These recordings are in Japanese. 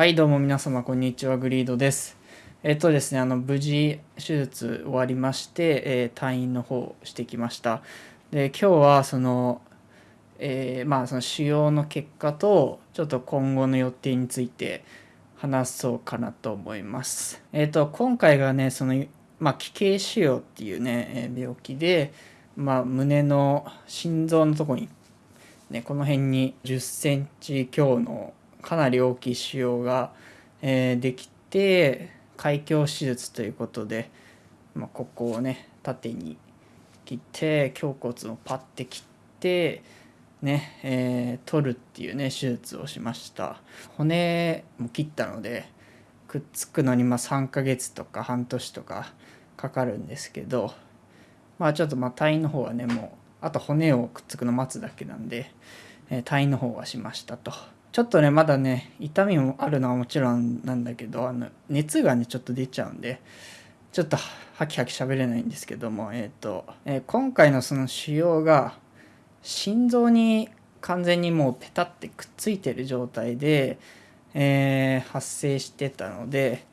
はいどうも皆様こんにちはグリードです。えっとですねあの無事手術終わりまして、えー、退院の方してきました。で今日はそのえー、まあその腫瘍の結果とちょっと今後の予定について話そうかなと思います。えっと今回がねそのまあ奇形腫瘍っていうね病気でまあ胸の心臓のとこにねこの辺に10センチ強のかなり大きい腫瘍が、えー、できて開胸手術ということで、まあ、ここをね縦に切って胸骨をパッて切ってね、えー、取るっていうね手術をしました骨も切ったのでくっつくのにま3ヶ月とか半年とかかかるんですけどまあちょっとまあ退院の方はねもうあと骨をくっつくの待つだけなんで、えー、退院の方はしましたと。ちょっとねまだね痛みもあるのはもちろんなんだけどあの熱がねちょっと出ちゃうんでちょっとハキハキ喋れないんですけどもえっ、ー、と、えー、今回のその腫瘍が心臓に完全にもうペタってくっついてる状態で、えー、発生してたので、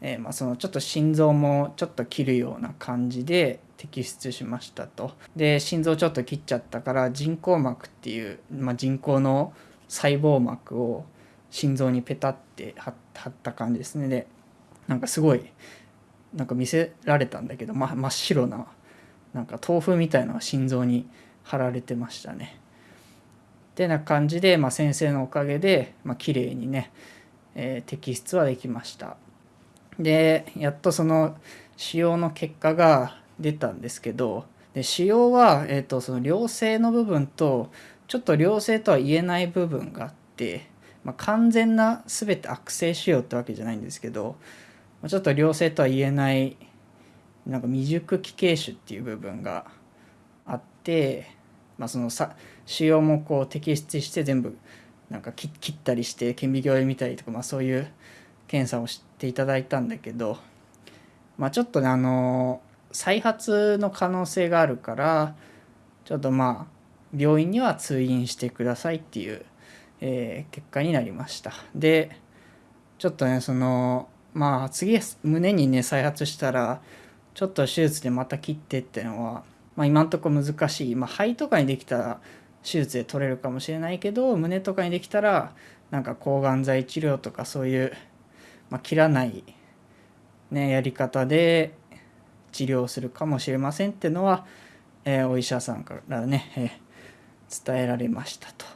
えまあ、そのちょっと心臓もちょっと切るような感じで摘出しましたと。で心臓ちょっと切っちゃったから人工膜っていう、まあ、人工の細胞膜を心臓にペタって貼った感じですねでなんかすごいなんか見せられたんだけど、ま、真っ白ななんか豆腐みたいなのが心臓に貼られてましたね。ってな感じで、まあ、先生のおかげで、まあ綺麗にね、えー、摘出はできました。でやっとその腫瘍の結果が出たんですけどで腫瘍は、えーとその良性の部分とちょっと良性とは言えない部分があって、まあ、完全な全て悪性腫瘍ってわけじゃないんですけどまちょっと良性とは言えないなんか未熟期形腫っていう部分があって、まあ、そのさ腫瘍もこう摘出して全部なんか切ったりして顕微鏡で見たりとか、まあ、そういう検査をしていただいたんだけど、まあ、ちょっとねあの再発の可能性があるからちょっとまあ病院には通院してくださいっていう、えー、結果になりました。でちょっとねそのまあ次胸にね再発したらちょっと手術でまた切ってっていうのは、まあ、今んとこ難しい、まあ、肺とかにできたら手術で取れるかもしれないけど胸とかにできたらなんか抗がん剤治療とかそういう、まあ、切らない、ね、やり方で治療するかもしれませんっていうのは、えー、お医者さんからね、えー伝えられましたと。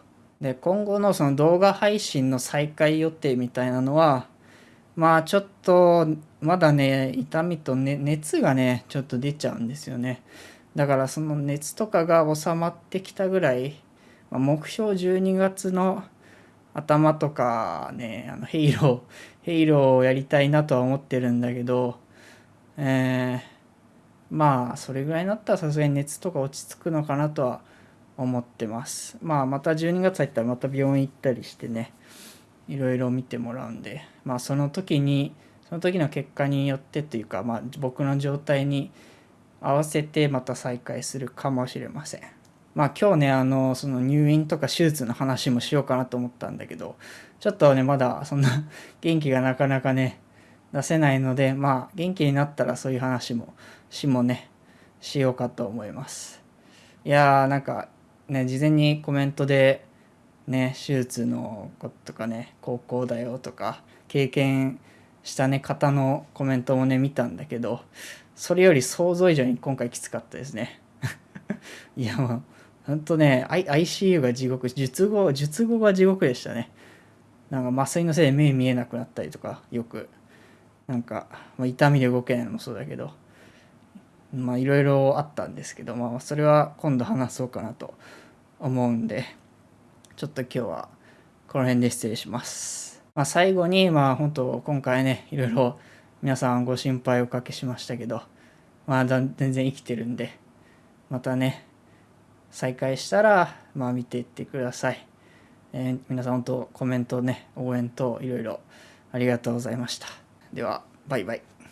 で今後のその動画配信の再開予定みたいなのはまあちょっとまだね痛みと、ね、熱がねちょっと出ちゃうんですよねだからその熱とかが収まってきたぐらい、まあ、目標12月の頭とかねあのヘイローヘイローをやりたいなとは思ってるんだけどえー、まあそれぐらいになったらさすがに熱とか落ち着くのかなとは思思ってます。まあまた12月入ったらまた病院行ったりしてねいろいろ見てもらうんでまあその時にその時の結果によってというか、まあ、僕の状態に合わせてまた再開するかもしれません。まあ今日ねあのその入院とか手術の話もしようかなと思ったんだけどちょっとねまだそんな 元気がなかなかね出せないのでまあ元気になったらそういう話もしもねしようかと思います。いやーなんかね事前にコメントでね手術のこととかね高校だよとか経験したね方のコメントもね見たんだけどそれより想像以上に今回きつかったですね。いやもうほんとね ICU が地獄術後術後が地獄でしたね。なんか麻酔のせいで目見えなくなったりとかよく。なんか、まあ、痛みで動けないのもそうだけど。まあいろいろあったんですけど、まあ、それは今度話そうかなと思うんでちょっと今日はこの辺で失礼します。まあ、最後にまあ本当今回ねいろいろ皆さんご心配おかけしましたけどまあ全然生きてるんでまたね再開したらまあ見ていってください。えー、皆さん本当コメントね応援といろいろありがとうございました。ではバイバイ。